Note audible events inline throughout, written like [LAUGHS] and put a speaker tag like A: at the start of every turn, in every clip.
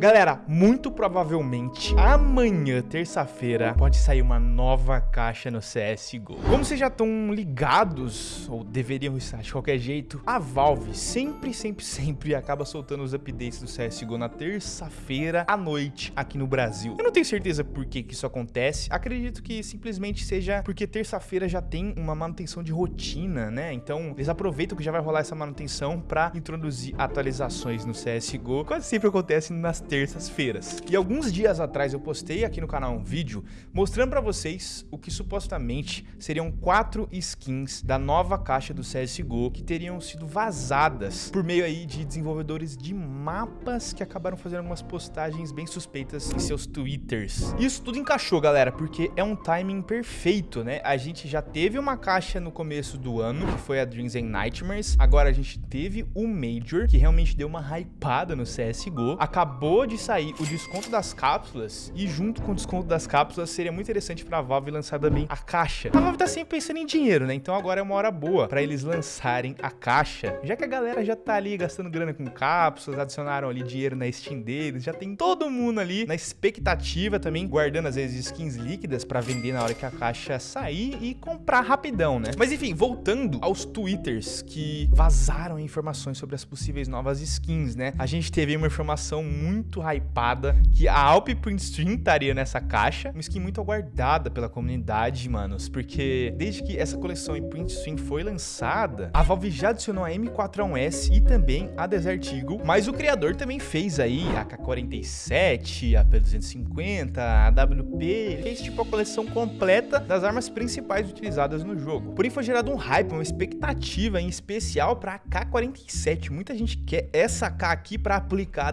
A: Galera, muito provavelmente amanhã, terça-feira, pode sair uma nova caixa no CSGO. Como vocês já estão ligados, ou deveriam estar de qualquer jeito, a Valve sempre, sempre, sempre acaba soltando os updates do CSGO na terça-feira à noite aqui no Brasil. Eu não tenho certeza por que, que isso acontece, acredito que simplesmente seja porque terça-feira já tem uma manutenção de rotina, né? Então eles aproveitam que já vai rolar essa manutenção para introduzir atualizações no CSGO. Quase sempre acontece nas terças-feiras. E alguns dias atrás eu postei aqui no canal um vídeo mostrando para vocês o que supostamente seriam quatro skins da nova caixa do CSGO que teriam sido vazadas por meio aí de desenvolvedores de mapas que acabaram fazendo algumas postagens bem suspeitas em seus twitters. Isso tudo encaixou, galera, porque é um timing perfeito, né? A gente já teve uma caixa no começo do ano, que foi a Dreams and Nightmares. Agora a gente teve o Major, que realmente deu uma hypada no CSGO. Acabou acabou de sair o desconto das cápsulas e junto com o desconto das cápsulas seria muito interessante para a Valve lançar também a caixa. A Valve tá sempre pensando em dinheiro, né? Então agora é uma hora boa para eles lançarem a caixa, já que a galera já tá ali gastando grana com cápsulas, adicionaram ali dinheiro na Steam deles, já tem todo mundo ali na expectativa também, guardando às vezes skins líquidas para vender na hora que a caixa sair e comprar rapidão, né? Mas enfim, voltando aos twitters que vazaram informações sobre as possíveis novas skins, né? A gente teve uma informação muito muito hypada, que a Alp Print Stream estaria nessa caixa. Uma skin muito aguardada pela comunidade, manos, porque desde que essa coleção em Print Stream foi lançada, a Valve já adicionou a M41S e também a Desert Eagle, mas o criador também fez aí a K47, a P250, a WP, fez tipo a coleção completa das armas principais utilizadas no jogo. Porém foi gerado um hype, uma expectativa em especial para a K47. Muita gente quer essa K aqui para aplicar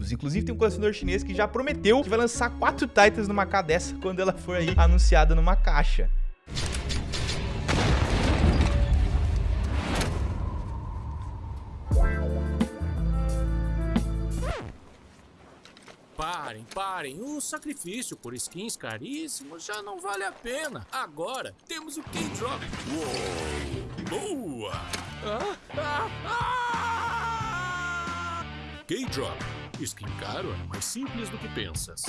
A: adesivos Inclusive tem um colecionador chinês que já prometeu que vai lançar quatro Titans numa K dessa quando ela for aí anunciada numa caixa.
B: Parem, parem. O sacrifício por skins caríssimos já não vale a pena. Agora temos o K-Drop. Boa! Ah, ah, ah! K-Drop Skin caro é mais simples do que pensas.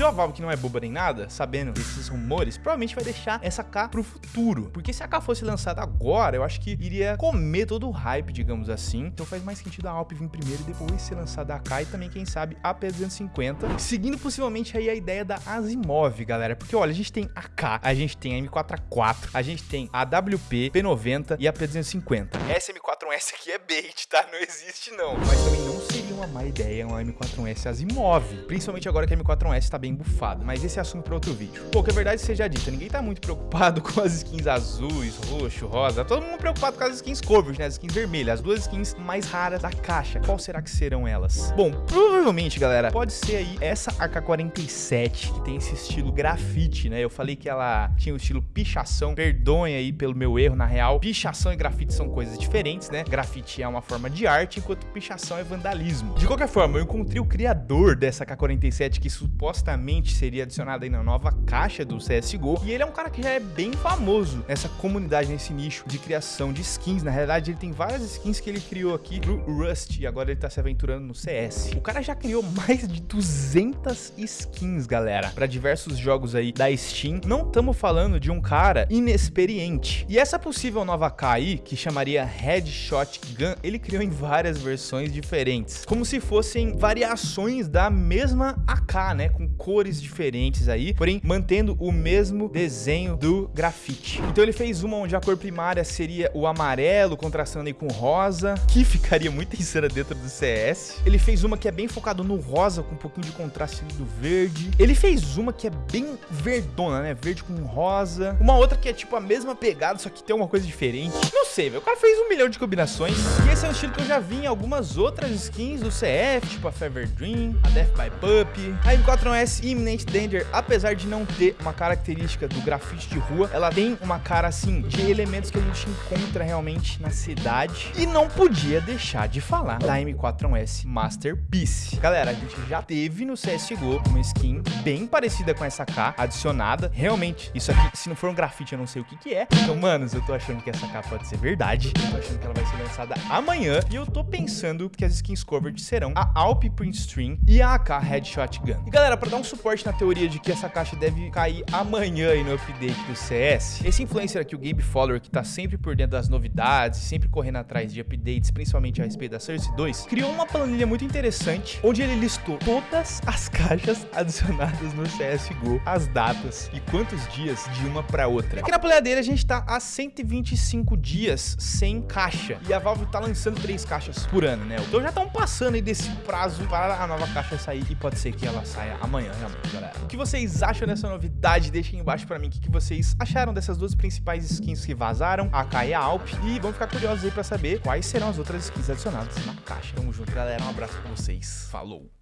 A: Então a Valve, que não é boba nem nada, sabendo desses rumores, provavelmente vai deixar essa K pro futuro. Porque se a K fosse lançada agora, eu acho que iria comer todo o hype, digamos assim. Então faz mais sentido a Alp vir primeiro e depois ser lançada a K e também, quem sabe, a P250. Seguindo possivelmente aí a ideia da Asimov, galera. Porque, olha, a gente tem a K, a gente tem a M4A4, a gente tem a WP, P90 e a P250. Essa M4S aqui é bait, tá? Não existe não. Mas também não seria uma má ideia uma M4S Asimov. Principalmente agora que a M4S tá bem bufado, mas esse é assunto para outro vídeo. Pô, que a verdade seja dita, ninguém tá muito preocupado [LAUGHS] com as skins azuis, roxo, rosa, todo mundo preocupado com as skins covers, né, as skins vermelhas, as duas skins mais raras da caixa. Qual será que serão elas? Bom, provavelmente, galera, pode ser aí essa AK-47, que tem esse estilo grafite, né, eu falei que ela tinha o estilo pichação, perdoem aí pelo meu erro, na real, pichação e grafite são coisas diferentes, né, grafite é uma forma de arte, enquanto pichação é vandalismo. De qualquer forma, eu encontrei o criador dessa AK-47 que supostamente seria adicionado aí na nova caixa do CSGO. E ele é um cara que já é bem famoso nessa comunidade, nesse nicho de criação de skins. Na realidade, ele tem várias skins que ele criou aqui pro Rust e agora ele tá se aventurando no CS. O cara já criou [LAUGHS] mais de 200 skins, galera, para diversos jogos aí da Steam. Não estamos falando de um cara inexperiente. E essa possível nova K aí, que chamaria Headshot Gun, ele criou em várias versões diferentes, como se fossem variações da mesma AK, né, com cores diferentes aí, porém mantendo o mesmo desenho do grafite. Então ele fez uma onde a cor primária seria o amarelo, contrastando aí com rosa, que [LAUGHS] ficaria muito insana dentro do CS. Ele fez uma que é bem focado no rosa, com um pouquinho de contraste do verde. Ele fez uma que é bem verdona, né? Verde com rosa. Uma outra que é tipo a mesma pegada, só que tem uma coisa diferente. Não sei, velho. O cara fez um milhão de combinações. E esse é um estilo que eu já vi em algumas outras skins do CF, tipo a Fever Dream, a Death by Puppy, a M4S Imminent Danger, apesar de não ter uma característica do grafite de rua, ela tem uma cara assim de elementos que a gente encontra realmente na cidade. E não podia deixar de falar da M41S Masterpiece. Galera, a gente já teve no CSGO uma skin bem parecida com essa K adicionada. Realmente, isso aqui, se não for um grafite, eu não sei o que que é. Então, manos, eu tô achando que essa K pode ser verdade. Eu tô achando que ela vai ser lançada amanhã. E eu tô pensando que as skins cover Armored serão a Alp Print Stream e a AK Headshot Gun. E galera, para dar um suporte na teoria de que essa caixa deve cair amanhã aí no update do CS, esse influencer aqui, o Gabe Follower, que tá sempre por dentro das novidades, sempre correndo atrás de updates, principalmente a respeito da Source 2, criou uma planilha muito interessante, onde ele listou todas as caixas adicionadas no CSGO, as datas e quantos dias de uma para outra. Aqui na planilha dele a gente tá há 125 dias sem caixa, e a Valve tá lançando três caixas por ano, né? Então já estão passando aí desse prazo para a nova caixa sair, e pode ser que ela saia amanhã, realmente, galera. O que vocês acham dessa novidade? Deixem embaixo para mim o que vocês acharam dessas duas principais skins que vazaram, a AK e a Alp, e vamos ficar curiosos aí para saber quais serão as outras skins adicionadas na caixa. Tamo junto, galera. Um abraço pra vocês. Falou!